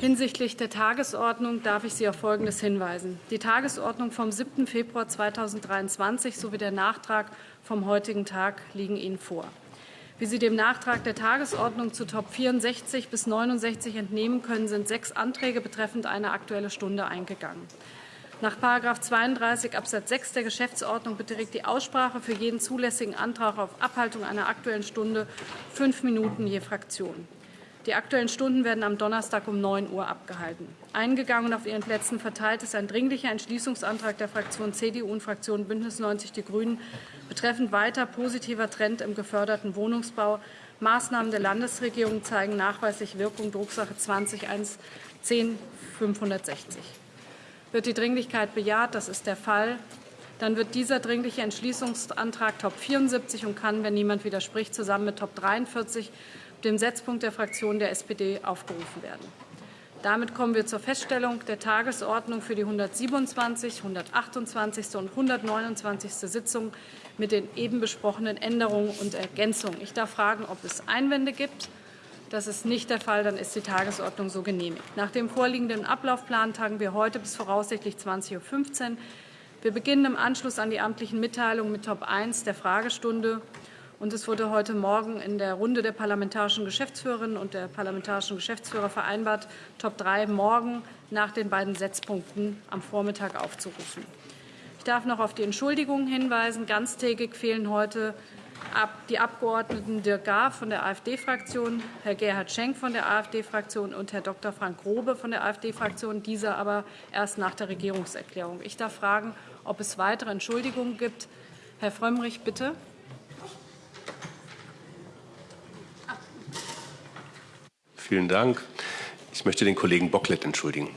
Hinsichtlich der Tagesordnung darf ich Sie auf Folgendes hinweisen. Die Tagesordnung vom 7. Februar 2023 sowie der Nachtrag vom heutigen Tag liegen Ihnen vor. Wie Sie dem Nachtrag der Tagesordnung zu Top 64 bis 69 entnehmen können, sind sechs Anträge betreffend eine Aktuelle Stunde eingegangen. Nach § 32 Abs. 6 der Geschäftsordnung beträgt die Aussprache für jeden zulässigen Antrag auf Abhaltung einer Aktuellen Stunde fünf Minuten je Fraktion. Die Aktuellen Stunden werden am Donnerstag um 9 Uhr abgehalten. Eingegangen und auf Ihren Plätzen verteilt ist ein Dringlicher Entschließungsantrag der Fraktion CDU und Fraktion Bündnis 90 Die Grünen betreffend weiter positiver Trend im geförderten Wohnungsbau. Maßnahmen der Landesregierung zeigen nachweislich Wirkung. Drucksache 20 10 560. Wird die Dringlichkeit bejaht? Das ist der Fall. Dann wird dieser Dringliche Entschließungsantrag Top 74 und kann, wenn niemand widerspricht, zusammen mit Top 43, dem Setzpunkt der Fraktion der SPD, aufgerufen werden. Damit kommen wir zur Feststellung der Tagesordnung für die 127., 128. und 129. Sitzung mit den eben besprochenen Änderungen und Ergänzungen. Ich darf fragen, ob es Einwände gibt. Das ist nicht der Fall. Dann ist die Tagesordnung so genehmigt. Nach dem vorliegenden Ablaufplan tagen wir heute bis voraussichtlich 20.15 Uhr. Wir beginnen im Anschluss an die amtlichen Mitteilungen mit Top 1 der Fragestunde. Und es wurde heute Morgen in der Runde der parlamentarischen Geschäftsführerinnen und der parlamentarischen Geschäftsführer vereinbart, Top 3 morgen nach den beiden Setzpunkten am Vormittag aufzurufen. Ich darf noch auf die Entschuldigungen hinweisen. Ganztägig fehlen heute die Abgeordneten Dirk Gahr von der AfD-Fraktion, Herr Gerhard Schenk von der AfD-Fraktion und Herr Dr. Frank Grobe von der AfD-Fraktion, dieser aber erst nach der Regierungserklärung. Ich darf fragen, ob es weitere Entschuldigungen gibt. Herr Frömmrich, bitte. Vielen Dank. Ich möchte den Kollegen Bocklet entschuldigen.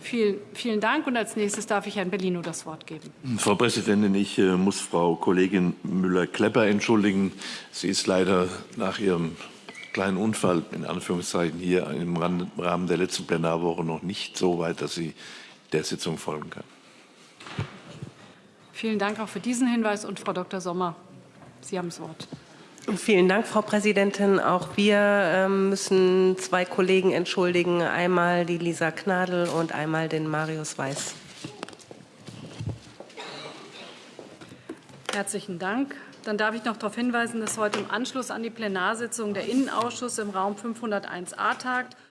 Vielen, vielen Dank. Und als nächstes darf ich Herrn Bellino das Wort geben. Frau Präsidentin, ich äh, muss Frau Kollegin Müller-Klepper entschuldigen. Sie ist leider nach ihrem kleinen Unfall in Anführungszeichen hier im Rahmen der letzten Plenarwoche noch nicht so weit, dass sie der Sitzung folgen kann. Vielen Dank auch für diesen Hinweis. Und Frau Dr. Sommer, Sie haben das Wort. Vielen Dank, Frau Präsidentin. Auch wir ähm, müssen zwei Kollegen entschuldigen, einmal die Lisa Gnadl und einmal den Marius Weiß. Herzlichen Dank. Dann darf ich noch darauf hinweisen, dass heute im Anschluss an die Plenarsitzung der Innenausschuss im Raum 501a tagt.